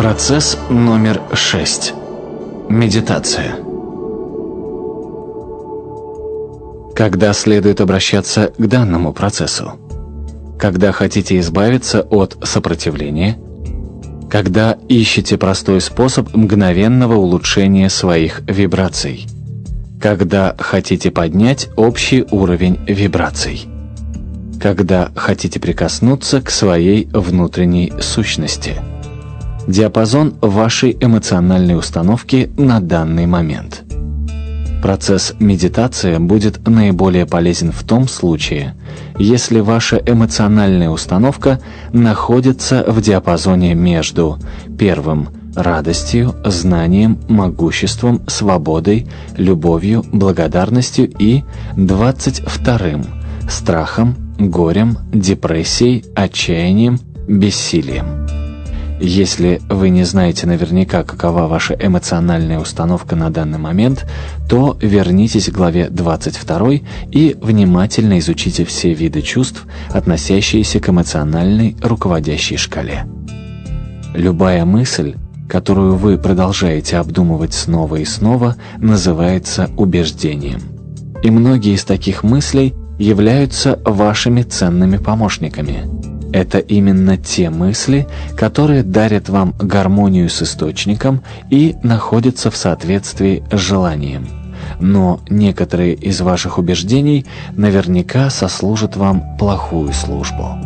Процесс номер шесть. Медитация. Когда следует обращаться к данному процессу? Когда хотите избавиться от сопротивления? Когда ищете простой способ мгновенного улучшения своих вибраций? Когда хотите поднять общий уровень вибраций? Когда хотите прикоснуться к своей внутренней сущности? Диапазон вашей эмоциональной установки на данный момент – Процесс медитации будет наиболее полезен в том случае, если ваша эмоциональная установка находится в диапазоне между первым – радостью, знанием, могуществом, свободой, любовью, благодарностью и двадцать вторым – страхом, горем, депрессией, отчаянием, бессилием. Если вы не знаете наверняка, какова ваша эмоциональная установка на данный момент, то вернитесь к главе 22 и внимательно изучите все виды чувств, относящиеся к эмоциональной руководящей шкале. Любая мысль, которую вы продолжаете обдумывать снова и снова, называется убеждением. И многие из таких мыслей являются вашими ценными помощниками – это именно те мысли, которые дарят вам гармонию с источником и находятся в соответствии с желанием. Но некоторые из ваших убеждений наверняка сослужат вам плохую службу.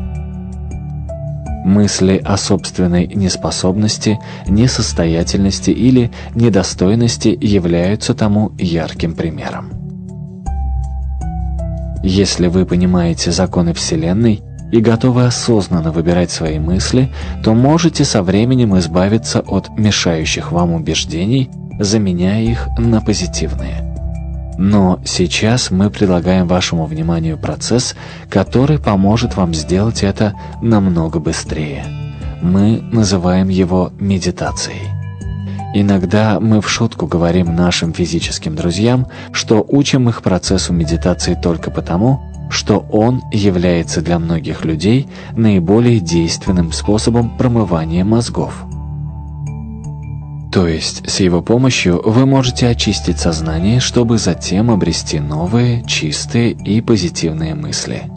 Мысли о собственной неспособности, несостоятельности или недостойности являются тому ярким примером. Если вы понимаете законы Вселенной, и готовы осознанно выбирать свои мысли, то можете со временем избавиться от мешающих вам убеждений, заменяя их на позитивные. Но сейчас мы предлагаем вашему вниманию процесс, который поможет вам сделать это намного быстрее. Мы называем его медитацией. Иногда мы в шутку говорим нашим физическим друзьям, что учим их процессу медитации только потому, что он является для многих людей наиболее действенным способом промывания мозгов. То есть с его помощью вы можете очистить сознание, чтобы затем обрести новые, чистые и позитивные мысли.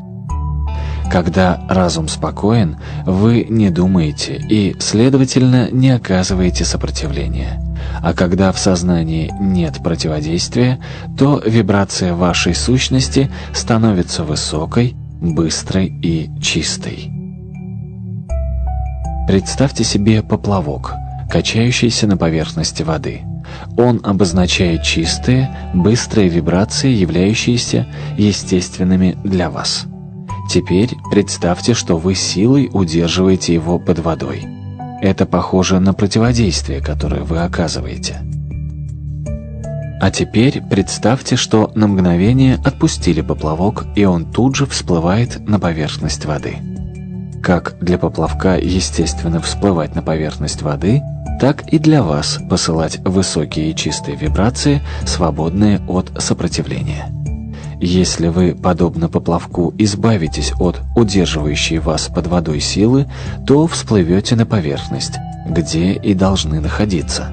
Когда разум спокоен, вы не думаете и, следовательно, не оказываете сопротивления. А когда в сознании нет противодействия, то вибрация вашей сущности становится высокой, быстрой и чистой. Представьте себе поплавок, качающийся на поверхности воды. Он обозначает чистые, быстрые вибрации, являющиеся естественными для вас. Теперь представьте, что вы силой удерживаете его под водой. Это похоже на противодействие, которое вы оказываете. А теперь представьте, что на мгновение отпустили поплавок, и он тут же всплывает на поверхность воды. Как для поплавка естественно всплывать на поверхность воды, так и для вас посылать высокие чистые вибрации, свободные от сопротивления. Если вы, подобно поплавку, избавитесь от удерживающей вас под водой силы, то всплывете на поверхность, где и должны находиться.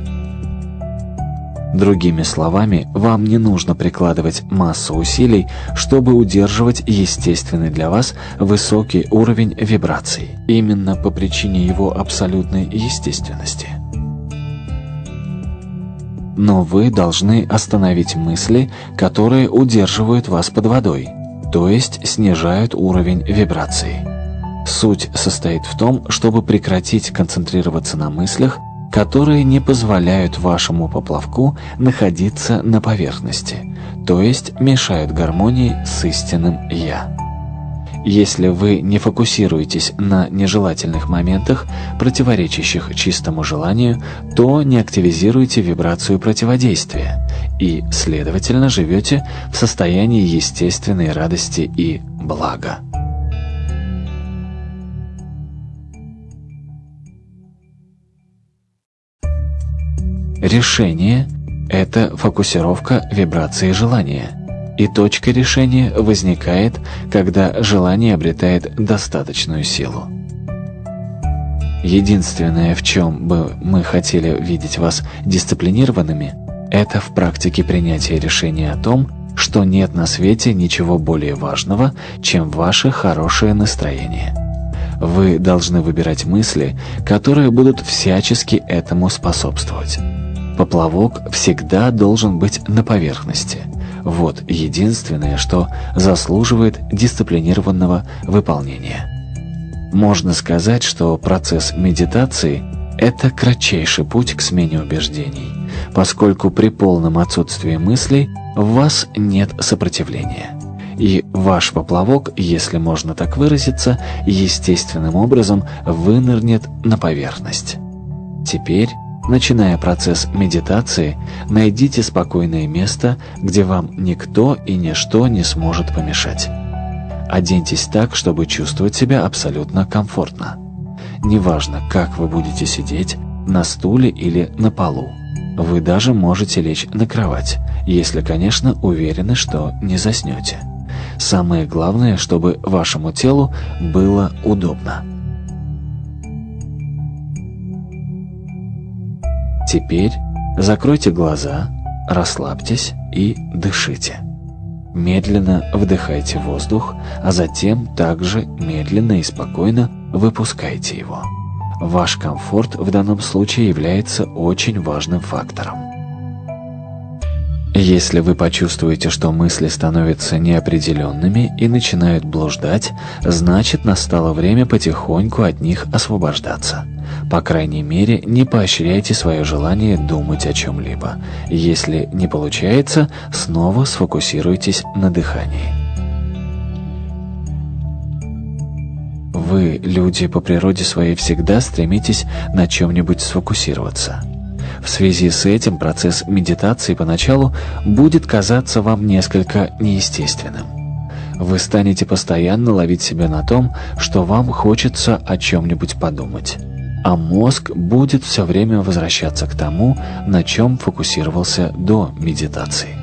Другими словами, вам не нужно прикладывать массу усилий, чтобы удерживать естественный для вас высокий уровень вибраций, именно по причине его абсолютной естественности но вы должны остановить мысли, которые удерживают вас под водой, то есть снижают уровень вибраций. Суть состоит в том, чтобы прекратить концентрироваться на мыслях, которые не позволяют вашему поплавку находиться на поверхности, то есть мешают гармонии с истинным «Я». Если вы не фокусируетесь на нежелательных моментах, противоречащих чистому желанию, то не активизируете вибрацию противодействия и, следовательно, живете в состоянии естественной радости и блага. Решение – это фокусировка вибрации желания – и точка решения возникает, когда желание обретает достаточную силу. Единственное, в чем бы мы хотели видеть вас дисциплинированными, это в практике принятия решения о том, что нет на свете ничего более важного, чем ваше хорошее настроение. Вы должны выбирать мысли, которые будут всячески этому способствовать. Поплавок всегда должен быть на поверхности. Вот единственное, что заслуживает дисциплинированного выполнения. Можно сказать, что процесс медитации – это кратчайший путь к смене убеждений, поскольку при полном отсутствии мыслей в вас нет сопротивления. И ваш поплавок, если можно так выразиться, естественным образом вынырнет на поверхность. Теперь, начиная процесс медитации, найдите спокойное место, где вам никто и ничто не сможет помешать. Оденьтесь так, чтобы чувствовать себя абсолютно комфортно. Неважно, как вы будете сидеть, на стуле или на полу. Вы даже можете лечь на кровать, если, конечно, уверены, что не заснете. Самое главное, чтобы вашему телу было удобно. Теперь закройте глаза, расслабьтесь и дышите. Медленно вдыхайте воздух, а затем также медленно и спокойно выпускайте его. Ваш комфорт в данном случае является очень важным фактором. Если вы почувствуете, что мысли становятся неопределенными и начинают блуждать, значит настало время потихоньку от них освобождаться. По крайней мере, не поощряйте свое желание думать о чем-либо. Если не получается, снова сфокусируйтесь на дыхании. Вы, люди, по природе своей всегда стремитесь на чем-нибудь сфокусироваться. В связи с этим процесс медитации поначалу будет казаться вам несколько неестественным. Вы станете постоянно ловить себя на том, что вам хочется о чем-нибудь подумать а мозг будет все время возвращаться к тому, на чем фокусировался до медитации.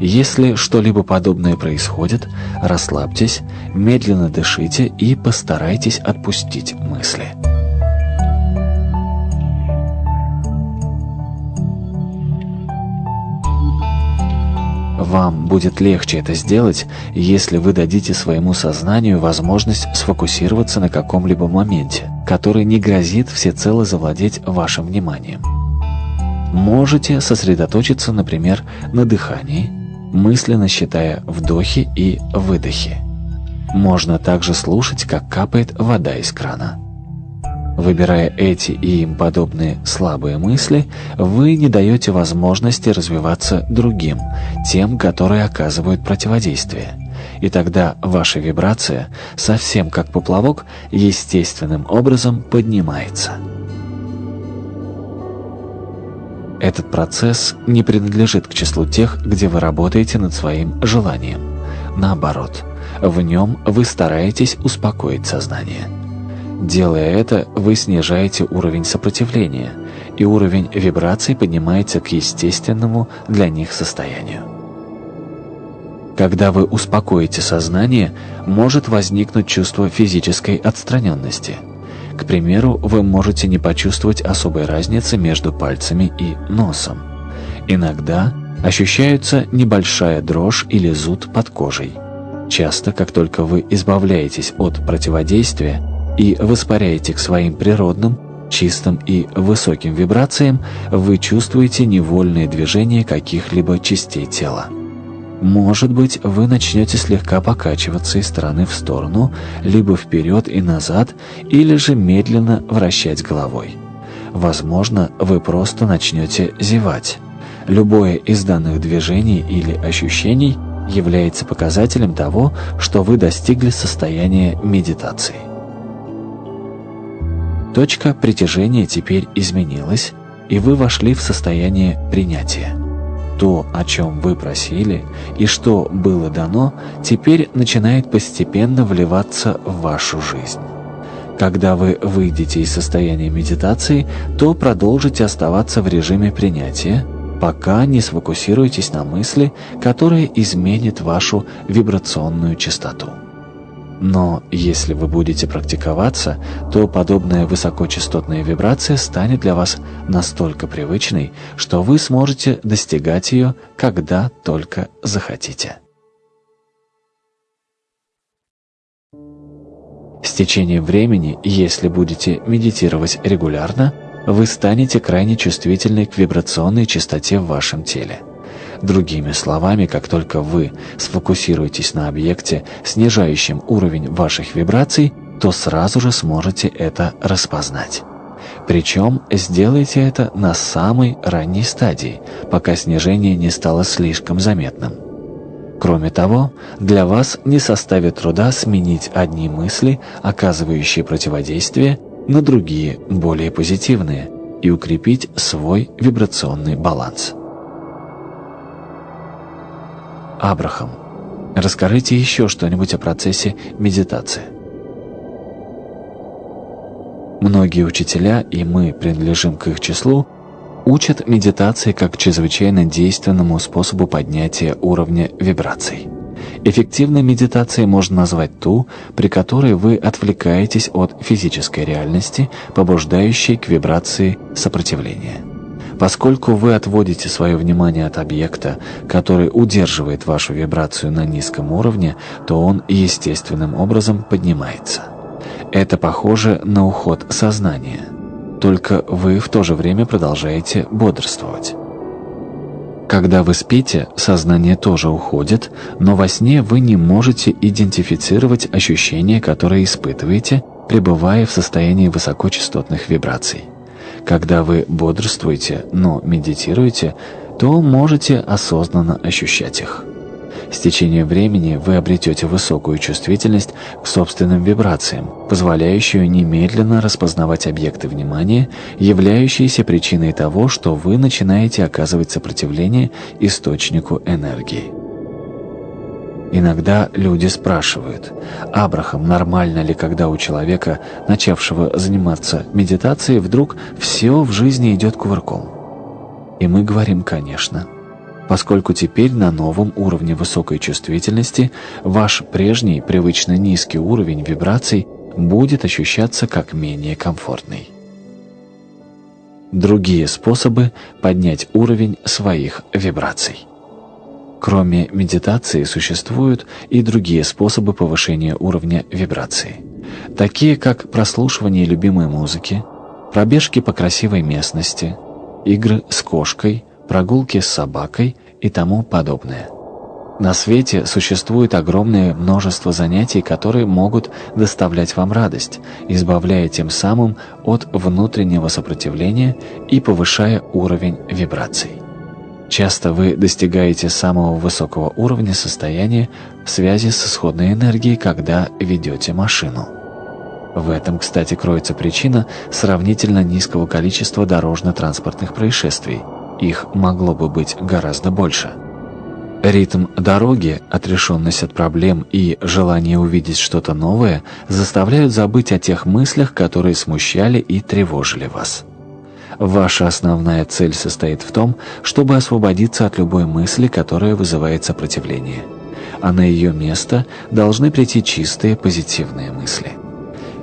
Если что-либо подобное происходит, расслабьтесь, медленно дышите и постарайтесь отпустить мысли. Вам будет легче это сделать, если вы дадите своему сознанию возможность сфокусироваться на каком-либо моменте, который не грозит всецело завладеть вашим вниманием. Можете сосредоточиться, например, на дыхании, мысленно считая вдохи и выдохи. Можно также слушать, как капает вода из крана. Выбирая эти и им подобные слабые мысли, вы не даете возможности развиваться другим, тем, которые оказывают противодействие. И тогда ваша вибрация, совсем как поплавок, естественным образом поднимается. Этот процесс не принадлежит к числу тех, где вы работаете над своим желанием. Наоборот, в нем вы стараетесь успокоить сознание. Делая это, вы снижаете уровень сопротивления, и уровень вибраций поднимается к естественному для них состоянию. Когда вы успокоите сознание, может возникнуть чувство физической отстраненности. К примеру, вы можете не почувствовать особой разницы между пальцами и носом. Иногда ощущаются небольшая дрожь или зуд под кожей. Часто, как только вы избавляетесь от противодействия, и воспаряете к своим природным, чистым и высоким вибрациям, вы чувствуете невольные движения каких-либо частей тела. Может быть, вы начнете слегка покачиваться из стороны в сторону, либо вперед и назад, или же медленно вращать головой. Возможно, вы просто начнете зевать. Любое из данных движений или ощущений является показателем того, что вы достигли состояния медитации. Точка притяжения теперь изменилась, и вы вошли в состояние принятия. То, о чем вы просили и что было дано, теперь начинает постепенно вливаться в вашу жизнь. Когда вы выйдете из состояния медитации, то продолжите оставаться в режиме принятия, пока не сфокусируетесь на мысли, которая изменит вашу вибрационную частоту. Но если вы будете практиковаться, то подобная высокочастотная вибрация станет для вас настолько привычной, что вы сможете достигать ее, когда только захотите. С течением времени, если будете медитировать регулярно, вы станете крайне чувствительны к вибрационной частоте в вашем теле. Другими словами, как только вы сфокусируетесь на объекте, снижающем уровень ваших вибраций, то сразу же сможете это распознать. Причем сделайте это на самой ранней стадии, пока снижение не стало слишком заметным. Кроме того, для вас не составит труда сменить одни мысли, оказывающие противодействие, на другие, более позитивные, и укрепить свой вибрационный баланс. Абрахам, расскажите еще что-нибудь о процессе медитации. Многие учителя, и мы принадлежим к их числу, учат медитации как чрезвычайно действенному способу поднятия уровня вибраций. Эффективной медитацией можно назвать ту, при которой вы отвлекаетесь от физической реальности, побуждающей к вибрации сопротивления. Поскольку вы отводите свое внимание от объекта, который удерживает вашу вибрацию на низком уровне, то он естественным образом поднимается. Это похоже на уход сознания. Только вы в то же время продолжаете бодрствовать. Когда вы спите, сознание тоже уходит, но во сне вы не можете идентифицировать ощущения, которые испытываете, пребывая в состоянии высокочастотных вибраций. Когда вы бодрствуете, но медитируете, то можете осознанно ощущать их. С течением времени вы обретете высокую чувствительность к собственным вибрациям, позволяющую немедленно распознавать объекты внимания, являющиеся причиной того, что вы начинаете оказывать сопротивление источнику энергии. Иногда люди спрашивают, «Абрахам, нормально ли, когда у человека, начавшего заниматься медитацией, вдруг все в жизни идет кувырком?» И мы говорим, конечно. Поскольку теперь на новом уровне высокой чувствительности ваш прежний, привычно низкий уровень вибраций будет ощущаться как менее комфортный. Другие способы поднять уровень своих вибраций. Кроме медитации существуют и другие способы повышения уровня вибрации, такие как прослушивание любимой музыки, пробежки по красивой местности, игры с кошкой, прогулки с собакой и тому подобное. На свете существует огромное множество занятий, которые могут доставлять вам радость, избавляя тем самым от внутреннего сопротивления и повышая уровень вибраций. Часто вы достигаете самого высокого уровня состояния в связи с исходной энергией, когда ведете машину. В этом, кстати, кроется причина сравнительно низкого количества дорожно-транспортных происшествий. Их могло бы быть гораздо больше. Ритм дороги, отрешенность от проблем и желание увидеть что-то новое заставляют забыть о тех мыслях, которые смущали и тревожили вас. Ваша основная цель состоит в том, чтобы освободиться от любой мысли, которая вызывает сопротивление. А на ее место должны прийти чистые позитивные мысли.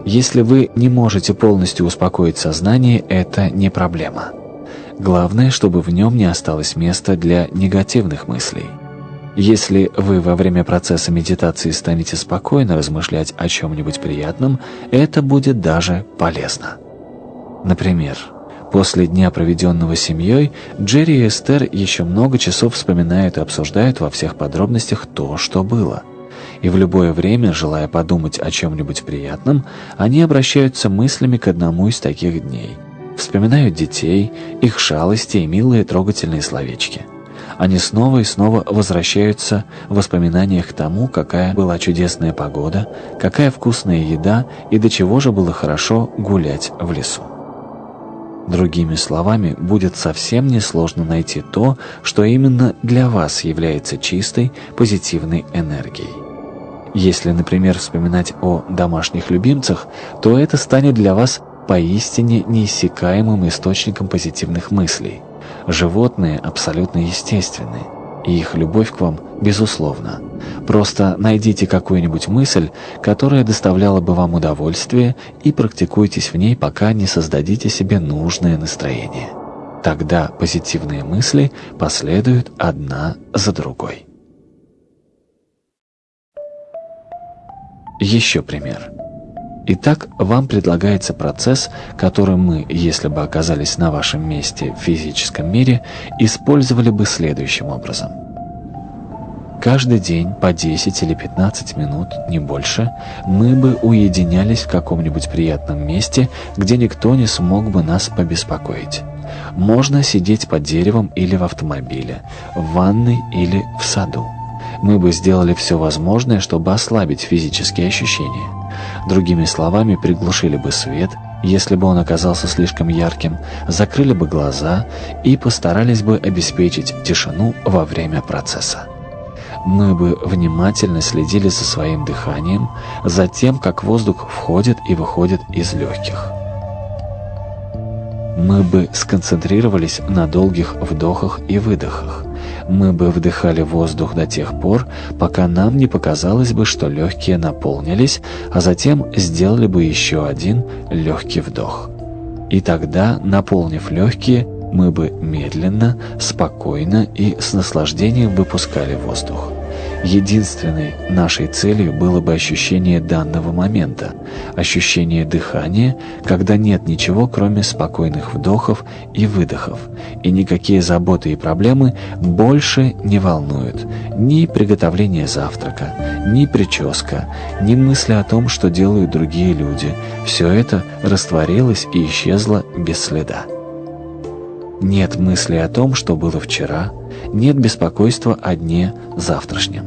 Если вы не можете полностью успокоить сознание, это не проблема. Главное, чтобы в нем не осталось места для негативных мыслей. Если вы во время процесса медитации станете спокойно размышлять о чем-нибудь приятном, это будет даже полезно. Например, После дня, проведенного семьей, Джерри и Эстер еще много часов вспоминают и обсуждают во всех подробностях то, что было. И в любое время, желая подумать о чем-нибудь приятном, они обращаются мыслями к одному из таких дней. Вспоминают детей, их шалости и милые трогательные словечки. Они снова и снова возвращаются в воспоминаниях к тому, какая была чудесная погода, какая вкусная еда и до чего же было хорошо гулять в лесу. Другими словами, будет совсем несложно найти то, что именно для вас является чистой, позитивной энергией. Если, например, вспоминать о домашних любимцах, то это станет для вас поистине неиссякаемым источником позитивных мыслей. Животные абсолютно естественны, и их любовь к вам безусловна. Просто найдите какую-нибудь мысль, которая доставляла бы вам удовольствие, и практикуйтесь в ней, пока не создадите себе нужное настроение. Тогда позитивные мысли последуют одна за другой. Еще пример. Итак, вам предлагается процесс, который мы, если бы оказались на вашем месте в физическом мире, использовали бы следующим образом. Каждый день по 10 или 15 минут, не больше, мы бы уединялись в каком-нибудь приятном месте, где никто не смог бы нас побеспокоить. Можно сидеть под деревом или в автомобиле, в ванной или в саду. Мы бы сделали все возможное, чтобы ослабить физические ощущения. Другими словами, приглушили бы свет, если бы он оказался слишком ярким, закрыли бы глаза и постарались бы обеспечить тишину во время процесса. Мы бы внимательно следили за своим дыханием, за тем, как воздух входит и выходит из легких. Мы бы сконцентрировались на долгих вдохах и выдохах, мы бы вдыхали воздух до тех пор, пока нам не показалось бы, что легкие наполнились, а затем сделали бы еще один легкий вдох. И тогда, наполнив легкие, мы бы медленно, спокойно и с наслаждением выпускали воздух. Единственной нашей целью было бы ощущение данного момента, ощущение дыхания, когда нет ничего, кроме спокойных вдохов и выдохов, и никакие заботы и проблемы больше не волнуют. Ни приготовление завтрака, ни прическа, ни мысли о том, что делают другие люди. Все это растворилось и исчезло без следа. Нет мысли о том, что было вчера, нет беспокойства о дне завтрашнем.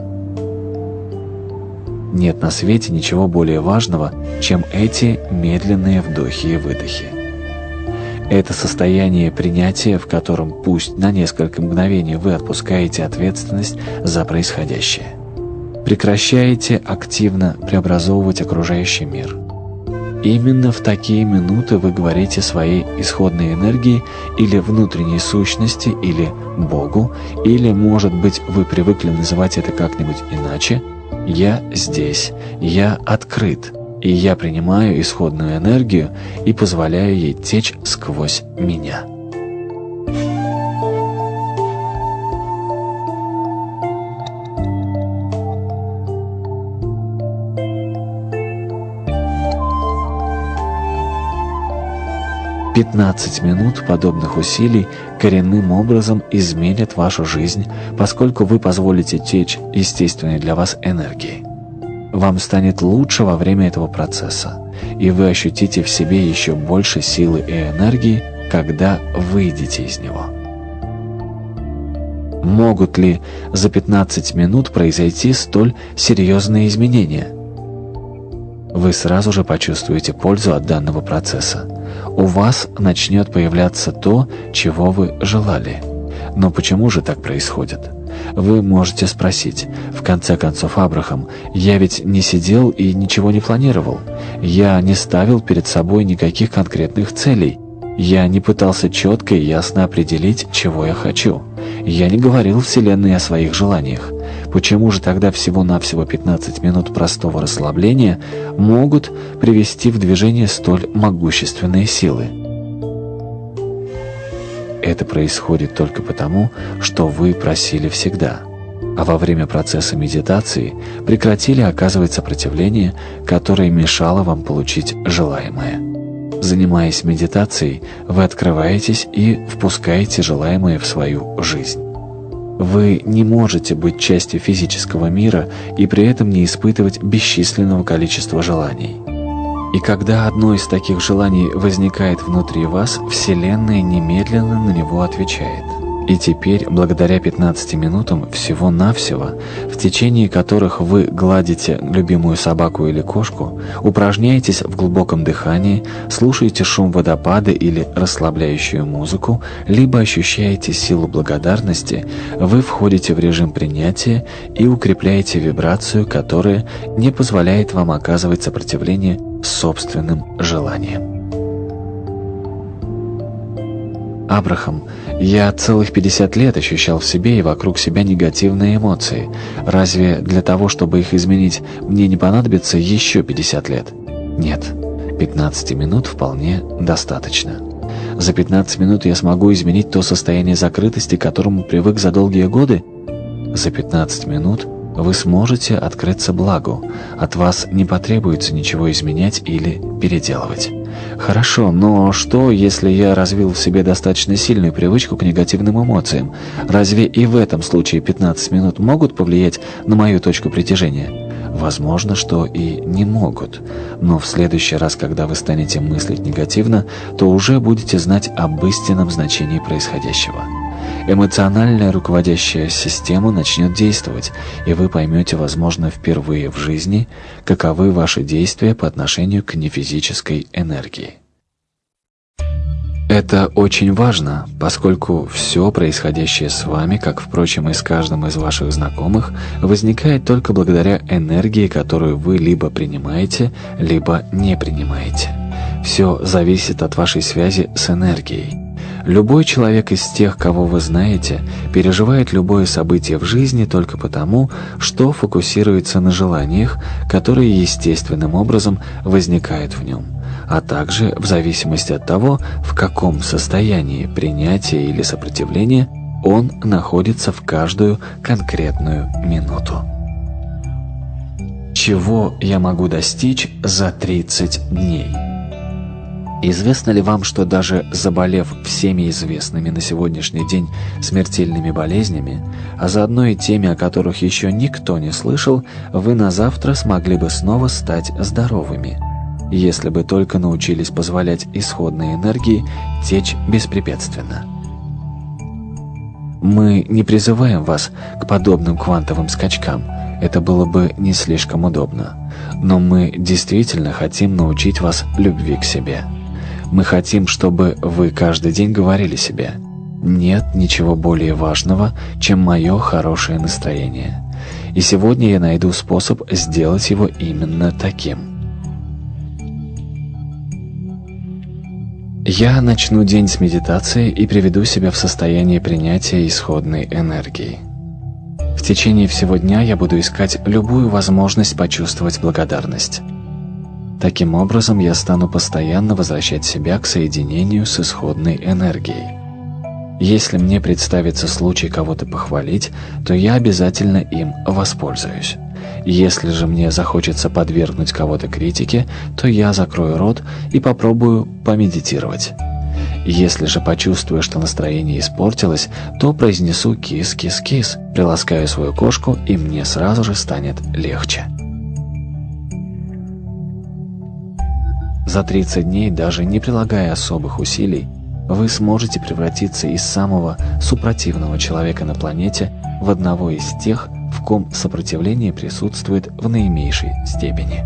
Нет на свете ничего более важного, чем эти медленные вдохи и выдохи. Это состояние принятия, в котором пусть на несколько мгновений вы отпускаете ответственность за происходящее. Прекращаете активно преобразовывать окружающий мир. Именно в такие минуты вы говорите своей исходной энергии или внутренней сущности, или Богу, или, может быть, вы привыкли называть это как-нибудь иначе – я здесь, я открыт, и я принимаю исходную энергию и позволяю ей течь сквозь меня. 15 минут подобных усилий коренным образом изменят вашу жизнь, поскольку вы позволите течь естественной для вас энергии. Вам станет лучше во время этого процесса, и вы ощутите в себе еще больше силы и энергии, когда выйдете из него. Могут ли за 15 минут произойти столь серьезные изменения? Вы сразу же почувствуете пользу от данного процесса у вас начнет появляться то, чего вы желали. Но почему же так происходит? Вы можете спросить, в конце концов, Абрахам, я ведь не сидел и ничего не планировал. Я не ставил перед собой никаких конкретных целей. Я не пытался четко и ясно определить, чего я хочу. Я не говорил Вселенной о своих желаниях. Почему же тогда всего-навсего 15 минут простого расслабления могут привести в движение столь могущественные силы? Это происходит только потому, что вы просили всегда, а во время процесса медитации прекратили оказывать сопротивление, которое мешало вам получить желаемое. Занимаясь медитацией, вы открываетесь и впускаете желаемое в свою жизнь. Вы не можете быть частью физического мира и при этом не испытывать бесчисленного количества желаний. И когда одно из таких желаний возникает внутри вас, Вселенная немедленно на него отвечает – и теперь, благодаря 15 минутам всего-навсего, в течение которых вы гладите любимую собаку или кошку, упражняетесь в глубоком дыхании, слушаете шум водопада или расслабляющую музыку, либо ощущаете силу благодарности, вы входите в режим принятия и укрепляете вибрацию, которая не позволяет вам оказывать сопротивление собственным желаниям. Абрахам, я целых 50 лет ощущал в себе и вокруг себя негативные эмоции. Разве для того, чтобы их изменить, мне не понадобится еще 50 лет? Нет, 15 минут вполне достаточно. За 15 минут я смогу изменить то состояние закрытости, к которому привык за долгие годы? За 15 минут вы сможете открыться благу. От вас не потребуется ничего изменять или переделывать. Хорошо, но что, если я развил в себе достаточно сильную привычку к негативным эмоциям? Разве и в этом случае 15 минут могут повлиять на мою точку притяжения? Возможно, что и не могут. Но в следующий раз, когда вы станете мыслить негативно, то уже будете знать об истинном значении происходящего. Эмоциональная руководящая система начнет действовать, и вы поймете, возможно, впервые в жизни, каковы ваши действия по отношению к нефизической энергии. Это очень важно, поскольку все происходящее с вами, как, впрочем, и с каждым из ваших знакомых, возникает только благодаря энергии, которую вы либо принимаете, либо не принимаете. Все зависит от вашей связи с энергией. Любой человек из тех, кого вы знаете, переживает любое событие в жизни только потому, что фокусируется на желаниях, которые естественным образом возникают в нем а также в зависимости от того, в каком состоянии принятия или сопротивления он находится в каждую конкретную минуту. Чего я могу достичь за 30 дней? Известно ли вам, что даже заболев всеми известными на сегодняшний день смертельными болезнями, а заодно и теми, о которых еще никто не слышал, вы на завтра смогли бы снова стать здоровыми – если бы только научились позволять исходной энергии течь беспрепятственно. Мы не призываем вас к подобным квантовым скачкам, это было бы не слишком удобно. Но мы действительно хотим научить вас любви к себе. Мы хотим, чтобы вы каждый день говорили себе «Нет ничего более важного, чем мое хорошее настроение». И сегодня я найду способ сделать его именно таким – Я начну день с медитации и приведу себя в состояние принятия исходной энергии. В течение всего дня я буду искать любую возможность почувствовать благодарность. Таким образом, я стану постоянно возвращать себя к соединению с исходной энергией. Если мне представится случай кого-то похвалить, то я обязательно им воспользуюсь. Если же мне захочется подвергнуть кого-то критике, то я закрою рот и попробую помедитировать. Если же почувствую, что настроение испортилось, то произнесу «кис-кис-кис», приласкаю свою кошку, и мне сразу же станет легче. За 30 дней, даже не прилагая особых усилий, вы сможете превратиться из самого супротивного человека на планете в одного из тех, в ком сопротивление присутствует в наименьшей степени.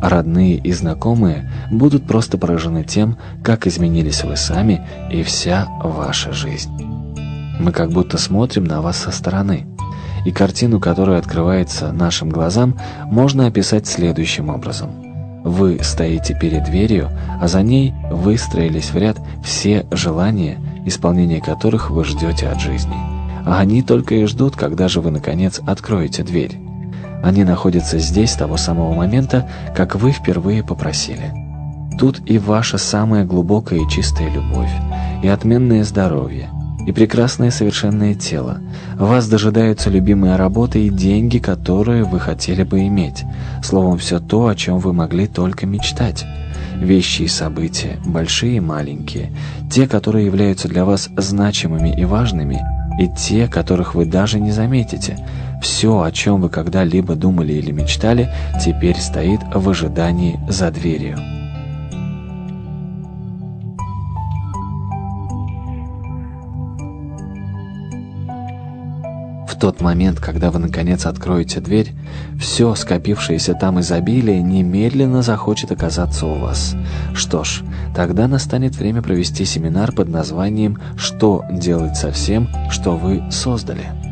Родные и знакомые будут просто поражены тем, как изменились вы сами и вся ваша жизнь. Мы как будто смотрим на вас со стороны, и картину, которая открывается нашим глазам, можно описать следующим образом. Вы стоите перед дверью, а за ней выстроились в ряд все желания, исполнение которых вы ждете от жизни – а они только и ждут, когда же вы, наконец, откроете дверь. Они находятся здесь с того самого момента, как вы впервые попросили. Тут и ваша самая глубокая и чистая любовь, и отменное здоровье, и прекрасное совершенное тело. Вас дожидаются любимая работа и деньги, которые вы хотели бы иметь. Словом, все то, о чем вы могли только мечтать. Вещи и события, большие и маленькие, те, которые являются для вас значимыми и важными – и те, которых вы даже не заметите. Все, о чем вы когда-либо думали или мечтали, теперь стоит в ожидании за дверью. В тот момент, когда вы наконец откроете дверь, все скопившееся там изобилие немедленно захочет оказаться у вас. Что ж, тогда настанет время провести семинар под названием «Что делать со всем, что вы создали?».